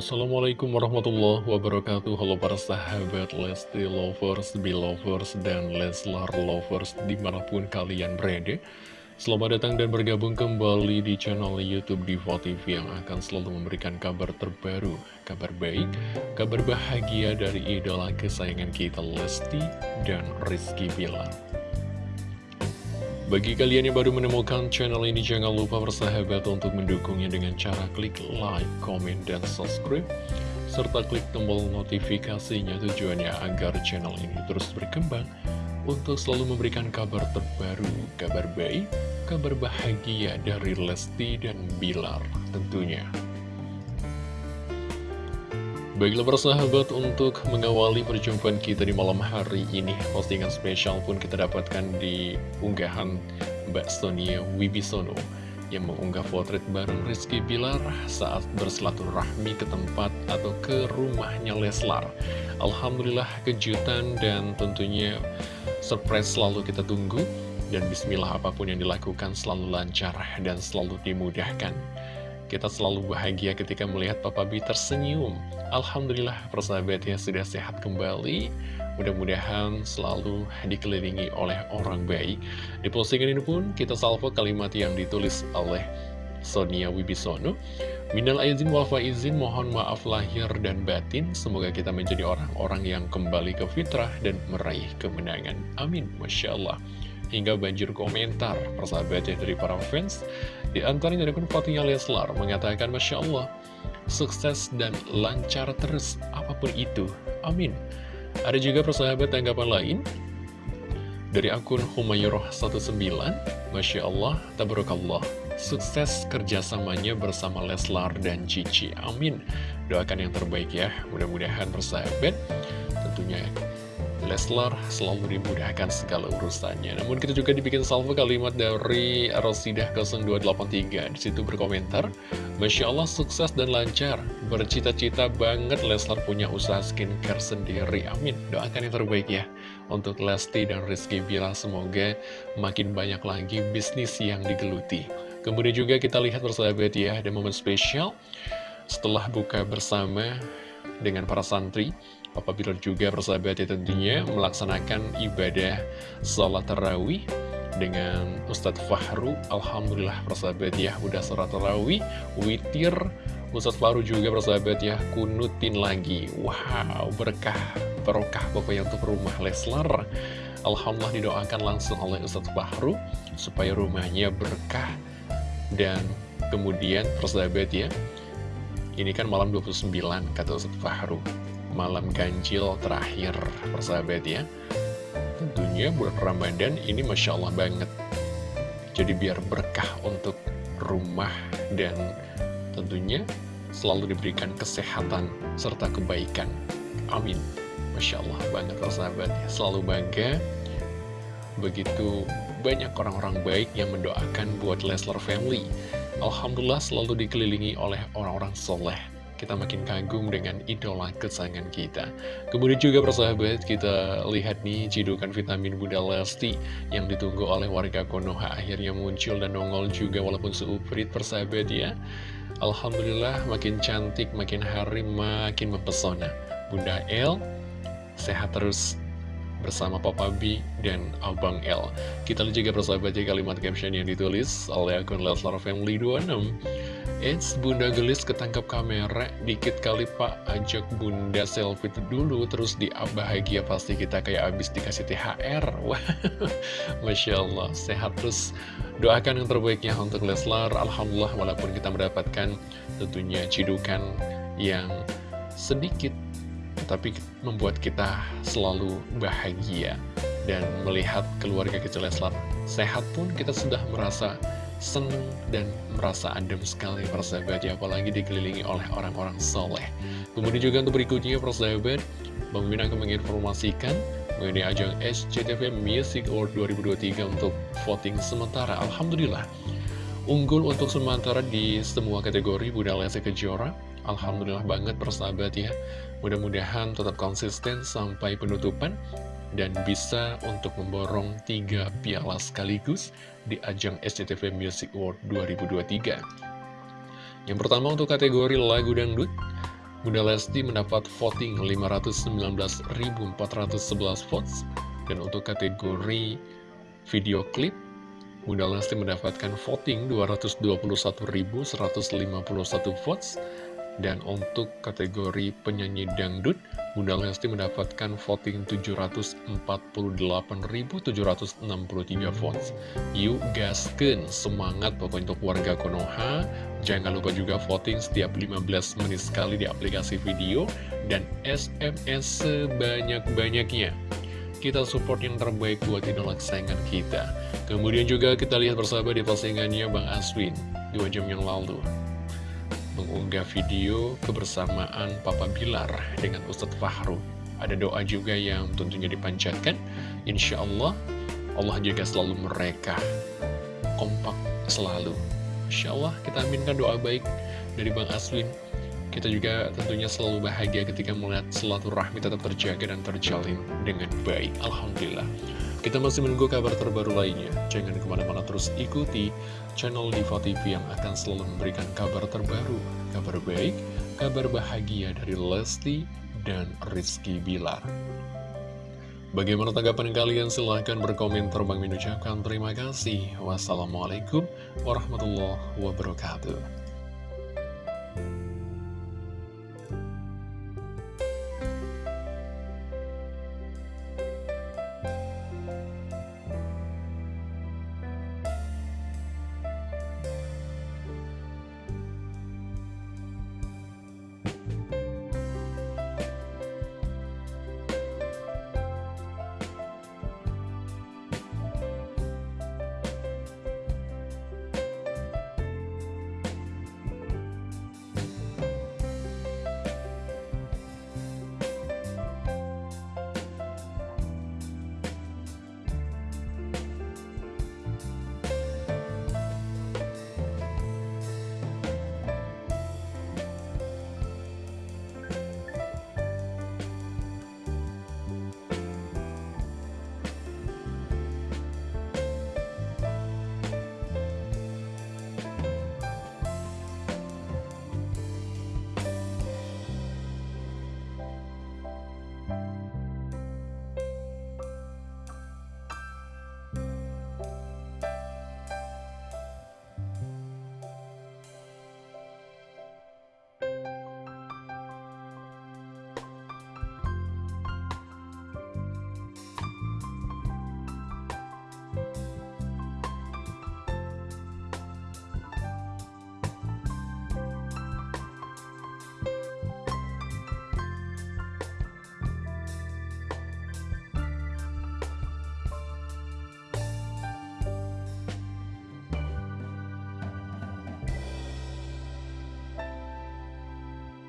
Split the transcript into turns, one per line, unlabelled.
Assalamualaikum warahmatullahi wabarakatuh. Halo para sahabat Lesti Lovers, Belovers, dan Leslar Lovers di mana pun kalian berada. Selamat datang dan bergabung kembali di channel Youtube Diva TV yang akan selalu memberikan kabar terbaru Kabar baik, kabar bahagia dari idola kesayangan kita Lesti dan Rizky Bilar bagi kalian yang baru menemukan channel ini, jangan lupa bersahabat untuk mendukungnya dengan cara klik like, comment, dan subscribe. Serta klik tombol notifikasinya tujuannya agar channel ini terus berkembang untuk selalu memberikan kabar terbaru, kabar baik, kabar bahagia dari Lesti dan Bilar tentunya. Baiklah persahabat untuk mengawali perjumpaan kita di malam hari ini Postingan spesial pun kita dapatkan di unggahan Mbak Sonia Wibisono Yang mengunggah potret bareng Rizky Bilar saat bersilaturahmi ke tempat atau ke rumahnya Leslar. Alhamdulillah kejutan dan tentunya surprise selalu kita tunggu. Dan bismillah apa pun yang dilakukan selalu lancar dan selalu dimudahkan kita selalu bahagia ketika melihat Papa B tersenyum. Alhamdulillah persahabatnya sudah sehat kembali. Mudah-mudahan selalu dikelilingi oleh orang baik. Di postingan ini pun kita salvo kalimat yang ditulis oleh Sonia Wibisono. Minal aizin wal faizin mohon maaf lahir dan batin. Semoga kita menjadi orang-orang yang kembali ke fitrah dan meraih kemenangan. Amin. Masya Allah hingga banjir komentar persahabatnya dari para fans. Di antaranya dari Fatihah Leslar mengatakan Masya Allah, sukses dan lancar terus apa pun itu. Amin. Ada juga persahabat tanggapan lain dari akun Humayroh 19 Masya Allah, Tabarakallah Sukses kerjasamanya bersama Leslar dan Cici Amin Doakan yang terbaik ya Mudah-mudahan persahabat Tentunya Leslar selalu dimudahkan segala urusannya. Namun kita juga dibikin salvo kalimat dari Rosidah 0283. Di situ berkomentar, Masya Allah sukses dan lancar. Bercita-cita banget Leslar punya usaha skincare sendiri. Amin. Doakan yang terbaik ya. Untuk Lesti dan Rizky Bila semoga makin banyak lagi bisnis yang digeluti. Kemudian juga kita lihat bersahabat ya, ada momen spesial setelah buka bersama dengan para santri Papa Bilar juga persahabat ya tentunya melaksanakan ibadah sholat tarawih dengan Ustadz Fahru. Alhamdulillah persahabat ya udah sholat tarawih. Witir Ustadz Fahru juga persahabat ya kunutin lagi. Wow berkah berkah pokoknya untuk rumah Leslar. Alhamdulillah didoakan langsung oleh Ustadz Fahru supaya rumahnya berkah dan kemudian persahabat ya ini kan malam 29 kata Ustadz Fahru. Malam ganjil terakhir persahabat ya. Tentunya bulan Ramadan ini Masya Allah banget. Jadi biar berkah untuk rumah dan tentunya selalu diberikan kesehatan serta kebaikan. Amin. Masya Allah banget persahabat ya. Selalu bangga. Begitu banyak orang-orang baik yang mendoakan buat Leslar Family Alhamdulillah selalu dikelilingi oleh orang-orang soleh kita makin kagum dengan idola kesayangan kita. Kemudian juga persahabat, kita lihat nih cidukan vitamin Bunda Lesti yang ditunggu oleh warga Konoha akhirnya muncul dan nongol juga walaupun seuprit persahabat ya. Alhamdulillah makin cantik, makin hari makin mempesona. Bunda El, sehat terus bersama Papa B dan Abang L. Kita lihat juga persahabat ya kalimat caption yang ditulis oleh akun Leslar Family 26. Eits, Bunda Gelis ketangkap kamera, dikit kali pak, ajak Bunda selfie dulu, terus di bahagia pasti kita kayak abis dikasih THR. Wah, Masya Allah, sehat terus. Doakan yang terbaiknya untuk Leslar, Alhamdulillah walaupun kita mendapatkan tentunya cidukan yang sedikit, tapi membuat kita selalu bahagia. Dan melihat keluarga kecil Leslar sehat pun kita sudah merasa senang dan merasa adem sekali persahabat ya apalagi dikelilingi oleh orang-orang soleh kemudian juga untuk berikutnya persahabat Bang Min akan menginformasikan mengenai ajang SCTV Music Award 2023 untuk voting sementara Alhamdulillah unggul untuk sementara di semua kategori Bunda Lesti Kejora Alhamdulillah banget persahabat ya mudah-mudahan tetap konsisten sampai penutupan dan bisa untuk memborong tiga piala sekaligus di ajang SCTV Music Award 2023. Yang pertama untuk kategori lagu dangdut, Bunda Lesti mendapat voting 519.411 votes. Dan untuk kategori video klip, Bunda Lesti mendapatkan voting 221.151 votes. Dan untuk kategori penyanyi dangdut, Bunda Lesti mendapatkan voting 748.763 votes. Yuk gasken, semangat pokoknya untuk warga Konoha. Jangan lupa juga voting setiap 15 menit sekali di aplikasi video dan SMS sebanyak-banyaknya. Kita support yang terbaik buat idola kesayangan kita. Kemudian juga kita lihat bersama di postingannya Bang Aswin dua jam yang lalu mengunggah video kebersamaan Papa Bilar dengan Ustadz Fahru. Ada doa juga yang tentunya dipanjatkan. Insya Allah, Allah juga selalu mereka kompak selalu. Insya Allah kita aminkan doa baik dari Bang Aswin. Kita juga tentunya selalu bahagia ketika melihat rahmi tetap terjaga dan terjalin dengan baik. Alhamdulillah. Kita masih menunggu kabar terbaru lainnya. Jangan ke mana-mana terus ikuti channel Diva TV yang akan selalu memberikan kabar terbaru, kabar baik, kabar bahagia dari Lesti dan Rizky Bilar. Bagaimana tanggapan kalian? Silahkan berkomentar. Bang Min terima kasih. Wassalamualaikum warahmatullahi wabarakatuh.